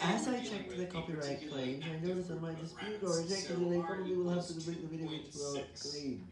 As I checked the copyright claims, I noticed that my dispute or rejected and probably will have to delete the video into a claim.